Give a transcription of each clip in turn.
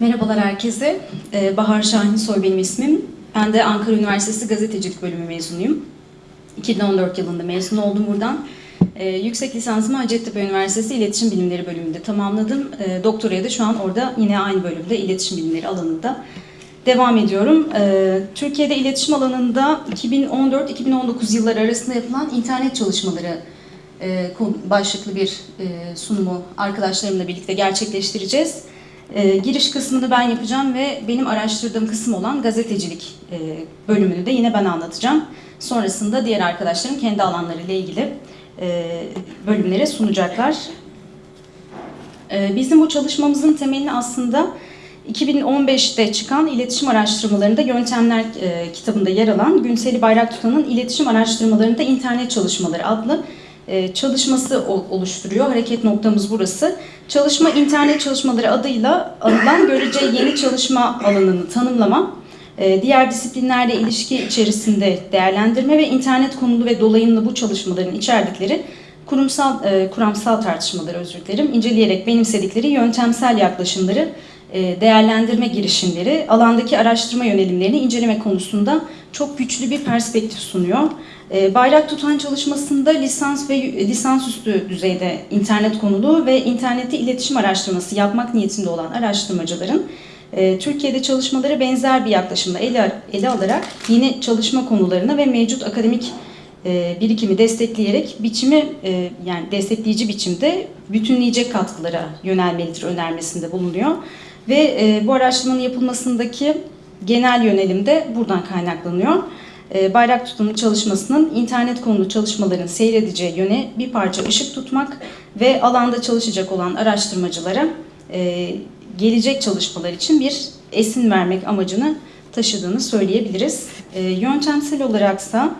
Merhabalar herkese. Ee, Bahar Şahin Soy benim ismim. Ben de Ankara Üniversitesi Gazetecilik Bölümü mezunuyum. 2014 yılında mezun oldum buradan. Ee, yüksek lisansımı Hacettepe Üniversitesi İletişim Bilimleri bölümünde tamamladım. Ee, doktoraya da şu an orada yine aynı bölümde İletişim Bilimleri alanında devam ediyorum. Türkiye'de iletişim alanında 2014-2019 yılları arasında yapılan internet çalışmaları e, başlıklı bir e, sunumu arkadaşlarımla birlikte gerçekleştireceğiz. E, giriş kısmını ben yapacağım ve benim araştırdığım kısım olan gazetecilik e, bölümünü de yine ben anlatacağım. Sonrasında diğer arkadaşlarım kendi alanlarıyla ilgili e, bölümlere sunacaklar. E, bizim bu çalışmamızın temelini aslında 2015'te çıkan iletişim araştırmalarında Yöntemler e, kitabında yer alan Günseli Bayraktutan'ın İletişim Araştırmalarında İnternet Çalışmaları adlı çalışması o- oluşturuyor. Hareket noktamız burası. Çalışma internet çalışmaları adıyla anılan görece yeni çalışma alanını tanımlama, e, diğer disiplinlerle ilişki içerisinde değerlendirme ve internet konulu ve dolayımlı bu çalışmaların içerdikleri kurumsal e, kuramsal tartışmaları özür dilerim inceleyerek benimsedikleri yöntemsel yaklaşımları e, değerlendirme girişimleri alandaki araştırma yönelimlerini inceleme konusunda çok güçlü bir perspektif sunuyor. E, Bayrak tutan çalışmasında lisans ve lisansüstü düzeyde internet konulu ve internette iletişim araştırması yapmak niyetinde olan araştırmacıların e, Türkiye'de çalışmaları benzer bir yaklaşımla ele, ele alarak yeni çalışma konularına ve mevcut akademik e, birikimi destekleyerek biçimi e, yani destekleyici biçimde bütünleyecek katkılara yönelmelidir önermesinde bulunuyor. Ve e, bu araştırmanın yapılmasındaki genel yönelim de buradan kaynaklanıyor. E, Bayrak tutumu çalışmasının internet konulu çalışmaların seyredeceği yöne bir parça ışık tutmak ve alanda çalışacak olan araştırmacılara e, gelecek çalışmalar için bir esin vermek amacını taşıdığını söyleyebiliriz. E, Yöntemsel olaraksa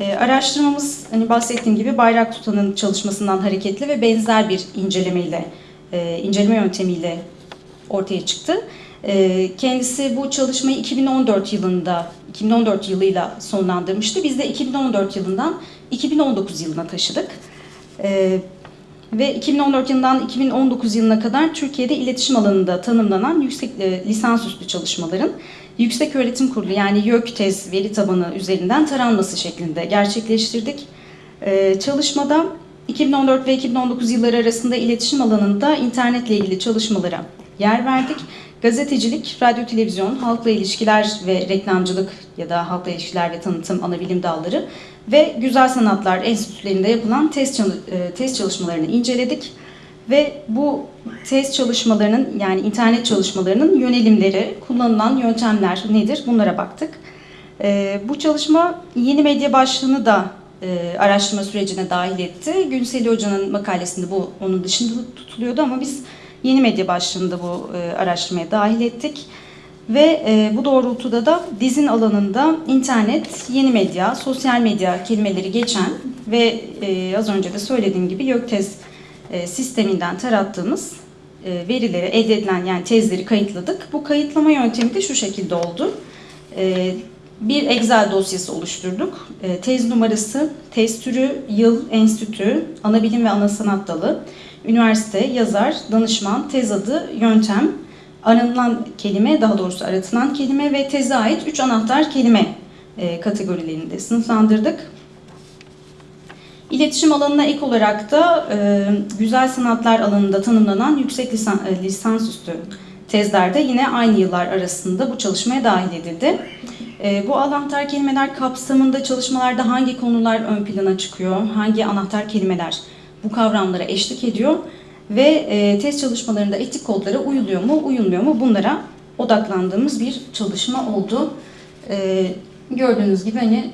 E, araştırmamız hani bahsettiğim gibi bayrak tutanın çalışmasından hareketli ve benzer bir incelemeyle, e, inceleme yöntemiyle ortaya çıktı. E, kendisi bu çalışmayı 2014 yılında, 2014 yılıyla sonlandırmıştı. Biz de 2014 yılından 2019 yılına taşıdık. E, ve 2014 yılından 2019 yılına kadar Türkiye'de iletişim alanında tanımlanan yüksek e, lisansüstü çalışmaların Yüksek Öğretim Kurulu yani YÖKTEZ veri tabanı üzerinden taranması şeklinde gerçekleştirdik. E, çalışmada 2014 ve 2019 yılları arasında iletişim alanında internetle ilgili çalışmalara yer verdik. Gazetecilik, radyo, televizyon, halkla ilişkiler ve reklamcılık ya da halkla ilişkiler ve tanıtım ana bilim dalları ve güzel sanatlar enstitülerinde yapılan test, e, test çalışmalarını inceledik. Ve bu test çalışmalarının yani internet çalışmalarının yönelimleri, kullanılan yöntemler nedir bunlara baktık. E, bu çalışma yeni medya başlığını da e, araştırma sürecine dahil etti. Günseli Hoca'nın makalesinde bu onun dışında tutuluyordu ama biz yeni medya başlığında bu e, araştırmaya dahil ettik. Ve e, bu doğrultuda da dizin alanında internet, yeni medya, sosyal medya kelimeleri geçen ve e, az önce de söylediğim gibi YÖKTEZ e, sisteminden tarattığımız e, verileri elde edilen yani tezleri kayıtladık. Bu kayıtlama yöntemi de şu şekilde oldu. E, bir Excel dosyası oluşturduk. E, tez numarası, tez türü, yıl, enstitü, ana bilim ve ana sanat dalı, üniversite, yazar, danışman, tez adı, yöntem, aranılan kelime, daha doğrusu aratılan kelime ve teze ait 3 anahtar kelime e, kategorilerinde sınıflandırdık. İletişim alanına ek olarak da e, güzel sanatlar alanında tanımlanan yüksek e, lisansüstü tezlerde yine aynı yıllar arasında bu çalışmaya dahil edildi. Bu anahtar kelimeler kapsamında çalışmalarda hangi konular ön plana çıkıyor, hangi anahtar kelimeler bu kavramlara eşlik ediyor ve e, test çalışmalarında etik kodlara uyuluyor mu, uyulmuyor mu bunlara odaklandığımız bir çalışma oldu. E, gördüğünüz gibi hani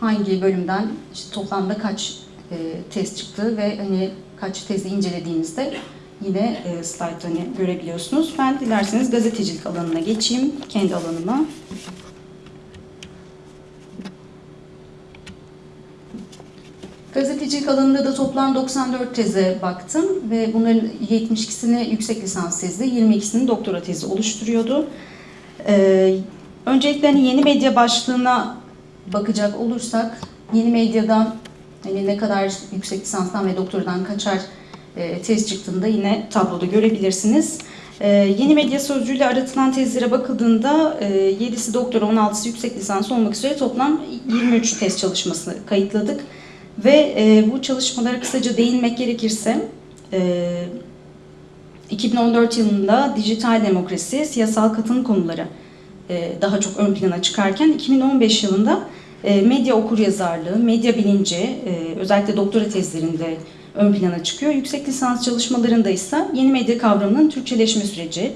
hangi bölümden işte toplamda kaç e, test çıktı ve hani kaç tezi incelediğinizde yine e, slaytta hani görebiliyorsunuz. Ben dilerseniz gazetecilik alanına geçeyim, kendi alanıma. Gazetecilik alanında da toplam 94 teze baktım ve bunların 72'sini yüksek lisans tezi, 22'sini doktora tezi oluşturuyordu. Ee, öncelikle hani yeni medya başlığına bakacak olursak, yeni medyada hani ne kadar yüksek lisanstan ve doktordan kaçar e, tez çıktığında yine tabloda görebilirsiniz. E, yeni medya sözcüğüyle aratılan tezlere bakıldığında e, 7'si doktora, 16'sı yüksek lisans olmak üzere toplam 23 tez çalışmasını kayıtladık. Ve e, bu çalışmalara kısaca değinmek gerekirse, e, 2014 yılında dijital demokrasi, siyasal katılım konuları e, daha çok ön plana çıkarken 2015 yılında e, medya okuryazarlığı, medya bilinci e, özellikle doktora tezlerinde ön plana çıkıyor. Yüksek lisans çalışmalarında ise yeni medya kavramının Türkçeleşme süreci,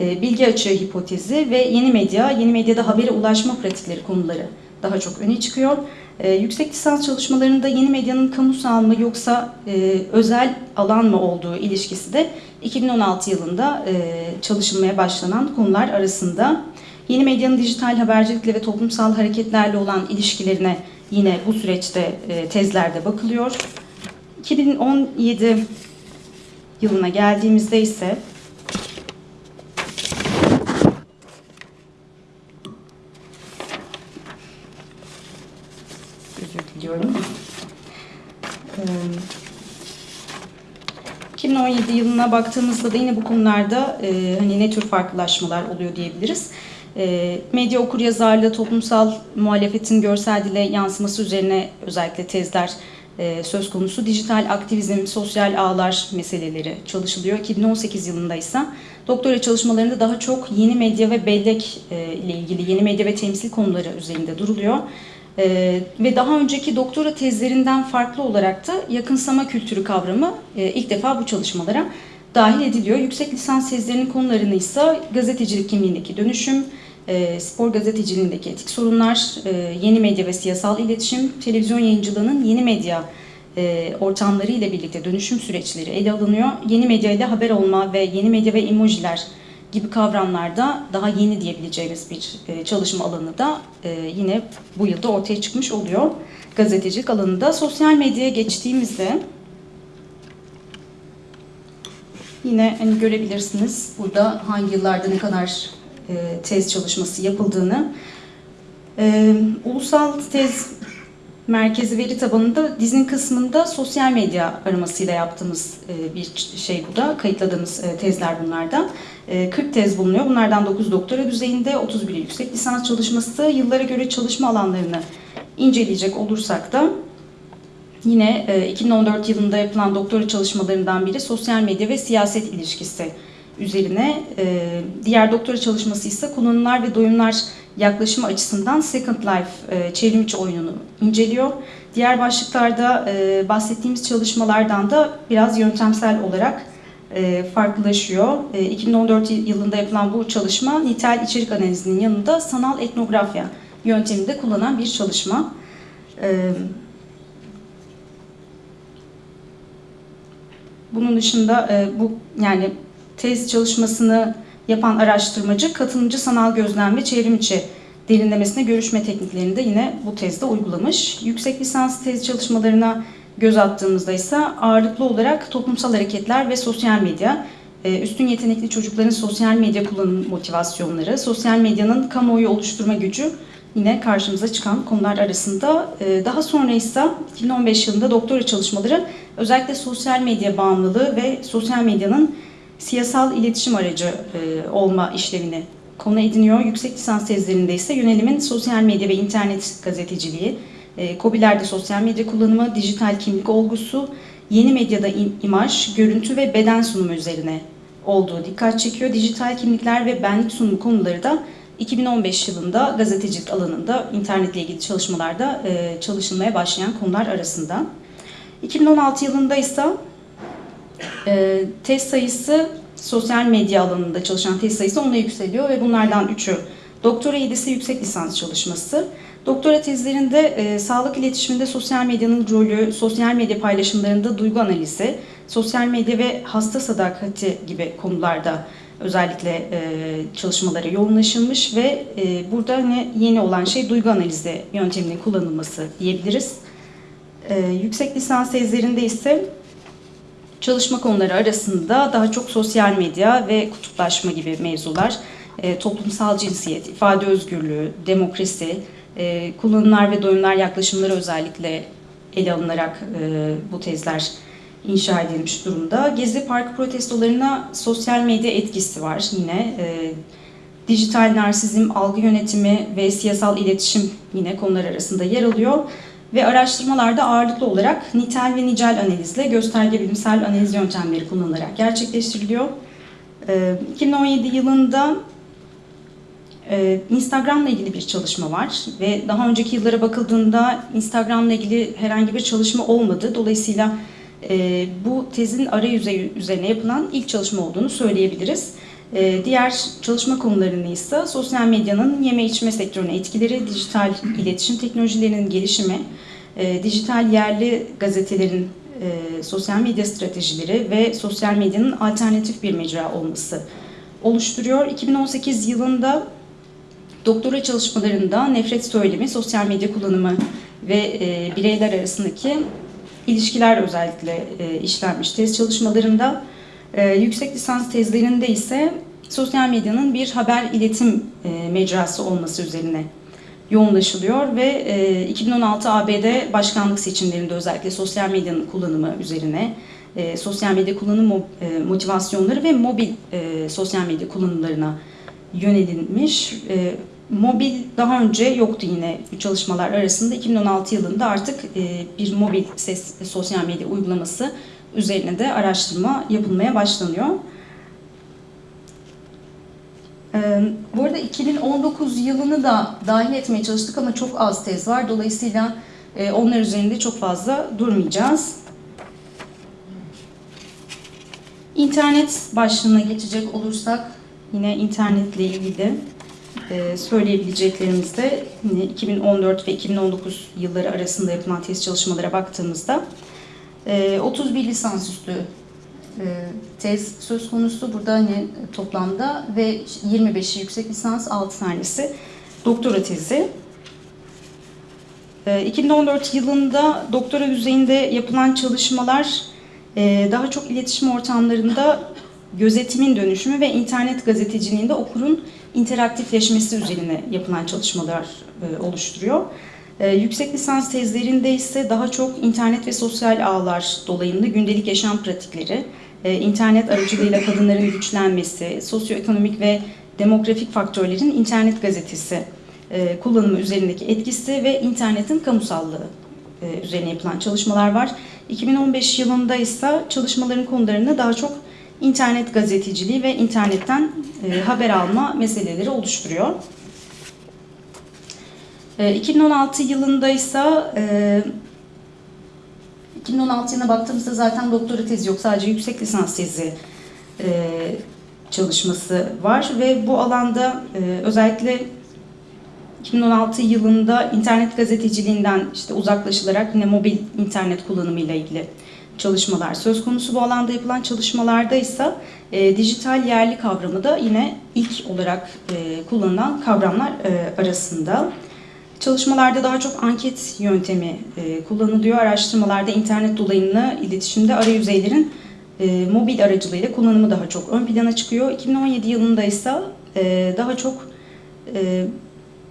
e, bilgi açığı hipotezi ve yeni medya, yeni medyada habere ulaşma pratikleri konuları daha çok öne çıkıyor. E, yüksek lisans çalışmalarında yeni medyanın kamusal mı yoksa e, özel alan mı olduğu ilişkisi de 2016 yılında e, çalışılmaya başlanan konular arasında. Yeni medyanın dijital habercilikle ve toplumsal hareketlerle olan ilişkilerine yine bu süreçte e, tezlerde bakılıyor. 2017 yılına geldiğimizde ise özür diliyorum. Ee, 2017 yılına baktığımızda da yine bu konularda e, hani ne tür farklılaşmalar oluyor diyebiliriz. E, medya okuryazarlığı, toplumsal muhalefetin görsel dile yansıması üzerine özellikle tezler e, söz konusu. Dijital aktivizm, sosyal ağlar meseleleri çalışılıyor. 2018 yılında ise doktora çalışmalarında daha çok yeni medya ve bellek e, ile ilgili yeni medya ve temsil konuları üzerinde duruluyor. Ee, ve daha önceki doktora tezlerinden farklı olarak da yakınsama kültürü kavramı e, ilk defa bu çalışmalara dahil ediliyor. Yüksek lisans tezlerinin konularını ise gazetecilik kimliğindeki dönüşüm, e, spor gazeteciliğindeki etik sorunlar, e, yeni medya ve siyasal iletişim, televizyon yayıncılığının yeni medya e, ortamları ile birlikte dönüşüm süreçleri ele alınıyor. Yeni medya ile haber olma ve yeni medya ve emojiler gibi kavramlarda daha yeni diyebileceğimiz bir e, çalışma alanı da e, yine bu yılda ortaya çıkmış oluyor. Gazetecilik alanında sosyal medyaya geçtiğimizde yine hani görebilirsiniz burada hangi yıllarda ne kadar e, tez çalışması yapıldığını. Ulusal tez merkezi veri tabanında dizin kısmında sosyal medya aramasıyla yaptığımız bir şey bu da. Kayıtladığımız tezler bunlardan. 40 tez bulunuyor. Bunlardan 9 doktora düzeyinde, 31 yüksek lisans çalışması. Yıllara göre çalışma alanlarını inceleyecek olursak da yine 2014 yılında yapılan doktora çalışmalarından biri sosyal medya ve siyaset ilişkisi üzerine. Diğer doktora çalışması ise kullanımlar ve doyumlar yaklaşımı açısından Second Life çevrimiçi oyununu inceliyor. Diğer başlıklarda bahsettiğimiz çalışmalardan da biraz yöntemsel olarak e, farklılaşıyor. 2014 e, yılında yapılan bu çalışma nitel içerik analizinin yanında sanal etnografya yönteminde kullanan bir çalışma. E, bunun dışında bu yani tez çalışmasını yapan araştırmacı katılımcı sanal gözlem ve çevrimiçi derinlemesine görüşme tekniklerini de yine bu tezde uygulamış. Yüksek lisans tez çalışmalarına göz attığımızda ise ağırlıklı olarak toplumsal hareketler ve sosyal medya, e, üstün yetenekli çocukların sosyal medya kullanım motivasyonları, sosyal medyanın kamuoyu oluşturma gücü yine karşımıza çıkan konular arasında. E, daha sonra ise 2015 yılında doktora çalışmaları özellikle sosyal medya bağımlılığı ve sosyal medyanın siyasal iletişim aracı e, olma işlevini konu ediniyor. Yüksek lisans tezlerinde ise yönelimin sosyal medya ve internet gazeteciliği, e, COBİ'lerde sosyal medya kullanımı, dijital kimlik olgusu, yeni medyada imaj, görüntü ve beden sunumu üzerine olduğu dikkat çekiyor. Dijital kimlikler ve benlik sunumu konuları da 2015 yılında gazetecilik alanında internetle ilgili çalışmalarda e, çalışılmaya başlayan konular arasında. 2016 yılında ise e, test sayısı sosyal medya alanında çalışan test sayısı onunla yükseliyor ve bunlardan üçü doktora yedisi yüksek lisans çalışması. Doktora tezlerinde e, sağlık iletişiminde sosyal medyanın rolü, sosyal medya paylaşımlarında duygu analizi, sosyal medya ve hasta sadakati gibi konularda özellikle e, çalışmalara yoğunlaşılmış ve e, burada ne yeni olan şey duygu analizi yönteminin kullanılması diyebiliriz. E, yüksek lisans tezlerinde ise çalışma konuları arasında daha çok sosyal medya ve kutuplaşma gibi mevzular, e, toplumsal cinsiyet, ifade özgürlüğü, demokrasi, e, kullanımlar ve doyumlar yaklaşımları özellikle ele alınarak e, bu tezler inşa edilmiş durumda. Gezi Parkı protestolarına sosyal medya etkisi var yine. Dijital narsizm, algı yönetimi ve siyasal iletişim yine konular arasında yer alıyor. Ve araştırmalarda ağırlıklı olarak nitel ve nicel analizle gösterge bilimsel analiz yöntemleri kullanılarak gerçekleştiriliyor. E, 2017 yılında e, Instagram'la ilgili bir çalışma var ve daha önceki yıllara bakıldığında Instagram'la ilgili herhangi bir çalışma olmadı. Dolayısıyla e, bu tezin arayüzü üzerine yapılan ilk çalışma olduğunu söyleyebiliriz. E, diğer çalışma konularını ise sosyal medyanın yeme içme sektörüne etkileri, dijital iletişim teknolojilerinin gelişimi, e, dijital yerli gazetelerin e, sosyal medya stratejileri ve sosyal medyanın alternatif bir mecra olması oluşturuyor. 2018 yılında doktora çalışmalarında nefret söylemi, sosyal medya kullanımı ve e, bireyler arasındaki ilişkiler özellikle işlenmiş tez çalışmalarında. Yüksek lisans tezlerinde ise sosyal medyanın bir haber iletim e, mecrası olması üzerine yoğunlaşılıyor ve e, 2016 ABD başkanlık seçimlerinde özellikle sosyal medyanın kullanımı üzerine e, sosyal medya kullanım e, motivasyonları ve mobil e, sosyal medya kullanımlarına yönelilmiş. E, mobil daha önce yoktu yine bu çalışmalar arasında. 2016 yılında artık e, bir mobil ses sosyal medya uygulaması üzerine de araştırma yapılmaya başlanıyor. Ee, Bu arada 2019 yılını da dahil etmeye çalıştık ama çok az tez var. Dolayısıyla e, onlar üzerinde çok fazla durmayacağız. İnternet başlığına geçecek olursak yine internetle ilgili e, söyleyebileceklerimiz de yine 2014 ve 2019 yılları arasında yapılan test çalışmalara baktığımızda e, 31 lisansüstü e, tez söz konusu burada hani toplamda ve 25'i yüksek lisans 6 tanesi doktora tezi. E, 2014 yılında doktora düzeyinde yapılan çalışmalar e, daha çok iletişim ortamlarında gözetimin dönüşümü ve internet gazeteciliğinde okurun interaktifleşmesi üzerine yapılan çalışmalar e, oluşturuyor. E, yüksek lisans tezlerinde ise daha çok internet ve sosyal ağlar dolayımlı gündelik yaşam pratikleri, e, internet aracılığıyla kadınların güçlenmesi, sosyoekonomik ve demografik faktörlerin internet gazetesi e, kullanımı üzerindeki etkisi ve internetin kamusallığı e, üzerine yapılan çalışmalar var. 2015 yılında ise çalışmaların konularını daha çok internet gazeteciliği ve internetten e, haber alma meseleleri oluşturuyor. E, 2016 yılında ise e, 2016 yılına baktığımızda zaten doktora tezi yok, sadece yüksek lisans tezi e, çalışması var ve bu alanda e, özellikle 2016 yılında internet gazeteciliğinden işte uzaklaşılarak yine mobil internet kullanımıyla ilgili çalışmalar söz konusu. Bu alanda yapılan çalışmalarda ise e, dijital yerli kavramı da yine ilk olarak e, kullanılan kavramlar e, arasında. Çalışmalarda daha çok anket yöntemi e, kullanılıyor. Araştırmalarda internet dolayımlı iletişimde arayüzeylerin e, mobil aracılığıyla kullanımı daha çok ön plana çıkıyor. 2017 yılında ise e, daha çok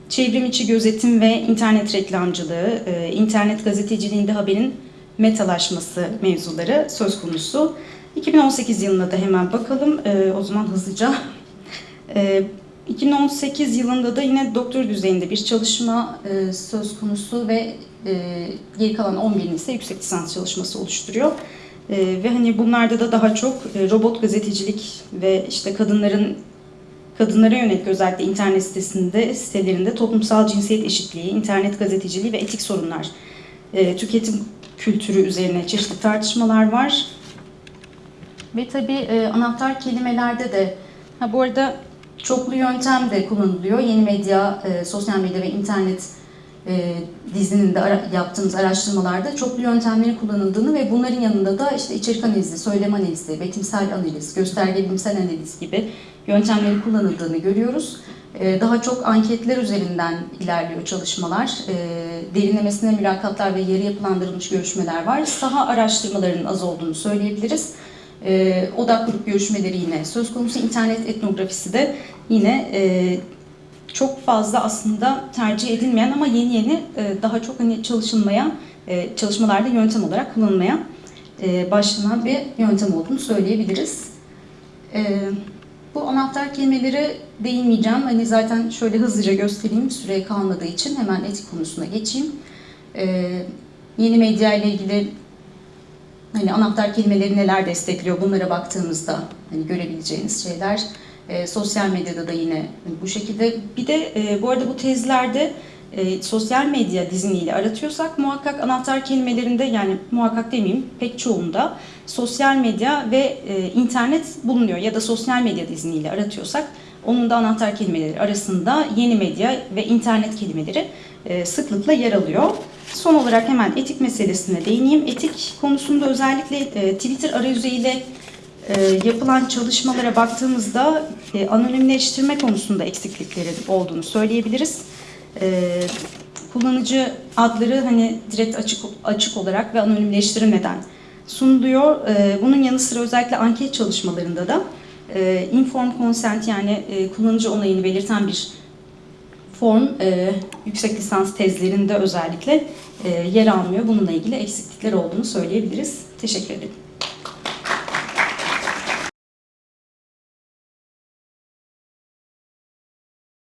çevrim içi gözetim ve internet reklamcılığı, internet gazeteciliğinde haberin metalaşması mevzuları söz konusu. 2018 yılına da hemen bakalım. O zaman hızlıca. E, 2018 yılında da yine doktor düzeyinde bir çalışma e, söz konusu ve e, geri kalan 11'in ise yüksek lisans çalışması oluşturuyor. E, ve hani bunlarda da daha çok e, robot gazetecilik ve işte kadınların kadınlara yönelik özellikle internet sitesinde sitelerinde toplumsal cinsiyet eşitliği, internet gazeteciliği ve etik sorunlar, e, tüketim kültürü üzerine çeşitli tartışmalar var. Ve tabii e, anahtar kelimelerde de, ha bu arada çoklu yöntem de kullanılıyor. Yeni medya, e, sosyal medya ve internet e, dizinin de ara, yaptığımız araştırmalarda çoklu yöntemlerin kullanıldığını ve bunların yanında da işte içerik analizi, söylem analizi, betimsel analiz, gösterge bilimsel analiz gibi yöntemlerin kullanıldığını görüyoruz. E, daha çok anketler üzerinden ilerliyor çalışmalar. E, derinlemesine mülakatlar ve yarı yapılandırılmış görüşmeler var. Saha araştırmalarının az olduğunu söyleyebiliriz. E, odak grup görüşmeleri yine söz konusu. İnternet etnografisi de yine e, çok fazla aslında tercih edilmeyen ama yeni yeni e, daha çok hani çalışılmaya, e, çalışmalarda yöntem olarak kullanılmaya e, başlanan bir yöntem olduğunu söyleyebiliriz. E, bu anahtar kelimeleri değinmeyeceğim. Hani zaten şöyle hızlıca göstereyim süre kalmadığı için hemen etik konusuna geçeyim. E, yeni medya ile ilgili hani anahtar kelimeleri neler destekliyor bunlara baktığımızda hani görebileceğiniz şeyler. E, sosyal medyada da yine bu şekilde. Bir de e, bu arada bu tezlerde e, sosyal medya diziniyle aratıyorsak muhakkak anahtar kelimelerinde yani muhakkak demeyeyim pek çoğunda sosyal medya ve e, internet bulunuyor ya da sosyal medya diziniyle aratıyorsak onun da anahtar kelimeleri arasında yeni medya ve internet kelimeleri e, sıklıkla yer alıyor. Son olarak hemen etik meselesine değineyim. Etik konusunda özellikle e, Twitter arayüzüyle e, yapılan çalışmalara baktığımızda e, anonimleştirme konusunda eksiklikleri olduğunu söyleyebiliriz. Kullanıcı adları hani direkt açık açık olarak ve anonimleştirilmeden sunuluyor. Bunun yanı sıra özellikle anket çalışmalarında da inform consent yani kullanıcı onayını belirten bir form e, yüksek lisans tezlerinde özellikle e, yer almıyor. Bununla ilgili eksiklikler olduğunu söyleyebiliriz. Teşekkür ederim.